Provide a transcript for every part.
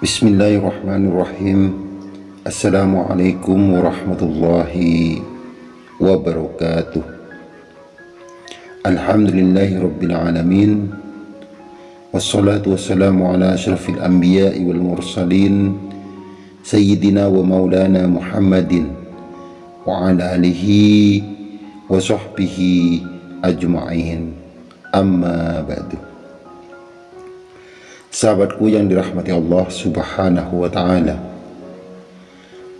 بسم الله الرحمن الرحيم السلام عليكم ورحمة الله وبركاته الحمد لله رب العالمين والصلاة والسلام على أشرف الأنبياء والمرسلين سيدنا ومولانا محمد وعلى آله وصحبه أجمعين أما بعد Sahabatku yang dirahmati Allah subhanahu wa ta'ala.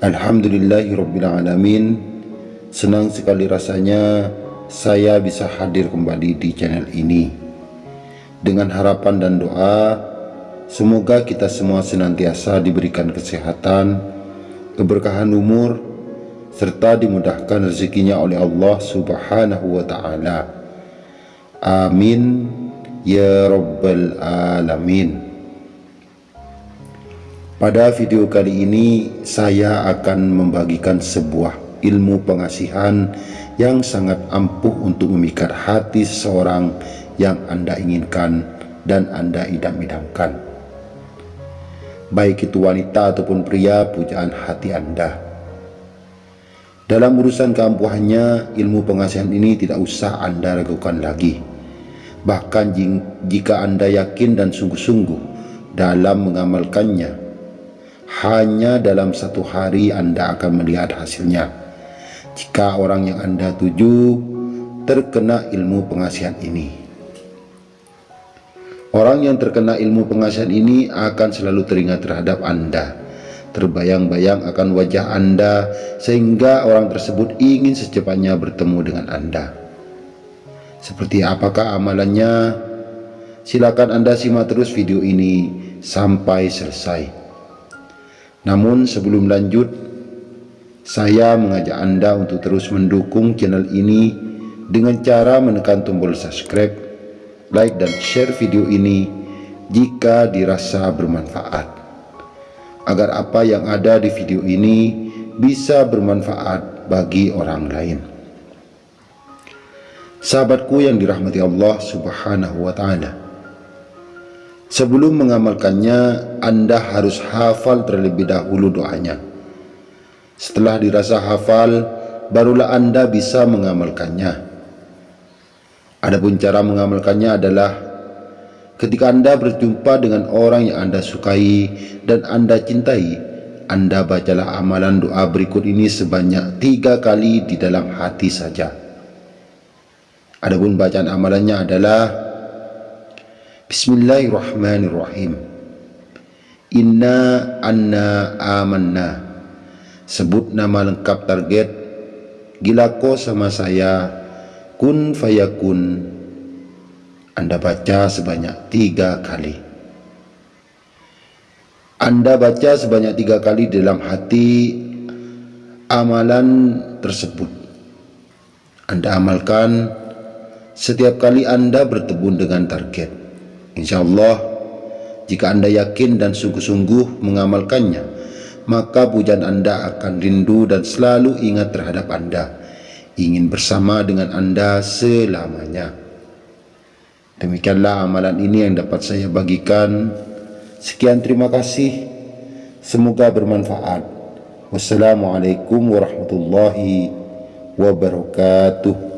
Alhamdulillahirrabbilalamin Senang sekali rasanya saya bisa hadir kembali di channel ini. Dengan harapan dan doa Semoga kita semua senantiasa diberikan kesehatan Keberkahan umur Serta dimudahkan rezekinya oleh Allah subhanahu wa ta'ala. Amin Ya Rabbal Alamin. Pada video kali ini saya akan membagikan sebuah ilmu pengasihan yang sangat ampuh untuk memikat hati seseorang yang Anda inginkan dan Anda idam-idamkan. Baik itu wanita ataupun pria pujaan hati Anda. Dalam urusan keampuhannya, ilmu pengasihan ini tidak usah Anda ragukan lagi Bahkan jika Anda yakin dan sungguh-sungguh dalam mengamalkannya, hanya dalam satu hari Anda akan melihat hasilnya. Jika orang yang Anda tuju terkena ilmu pengasihan ini. Orang yang terkena ilmu pengasihan ini akan selalu teringat terhadap Anda. Terbayang-bayang akan wajah Anda sehingga orang tersebut ingin secepatnya bertemu dengan Anda. Seperti apakah amalannya? Silakan Anda simak terus video ini sampai selesai. Namun sebelum lanjut, saya mengajak Anda untuk terus mendukung channel ini dengan cara menekan tombol subscribe, like dan share video ini jika dirasa bermanfaat. Agar apa yang ada di video ini bisa bermanfaat bagi orang lain. Sahabatku yang dirahmati Allah subhanahu wa ta'ala. Sebelum mengamalkannya Anda harus hafal terlebih dahulu doanya. Setelah dirasa hafal Barulah Anda bisa mengamalkannya. Adapun cara mengamalkannya adalah Ketika Anda berjumpa dengan orang yang Anda sukai dan Anda cintai Anda bacalah amalan doa berikut ini sebanyak tiga kali di dalam hati saja Adapun bacaan amalannya adalah Bismillahirrahmanirrahim. Inna anna amanna. Sebut nama lengkap target. Gilako sama saya. Kun fayakun. Anda baca sebanyak tiga kali. Anda baca sebanyak tiga kali dalam hati Amalan tersebut. Anda amalkan setiap kali Anda bertemu dengan target. Insya Allah, jika Anda yakin dan sungguh-sungguh mengamalkannya, maka pujian Anda akan rindu dan selalu ingat terhadap Anda, ingin bersama dengan Anda selamanya. Demikianlah amalan ini yang dapat saya bagikan. Sekian terima kasih. Semoga bermanfaat. Wassalamualaikum warahmatullahi wabarakatuh.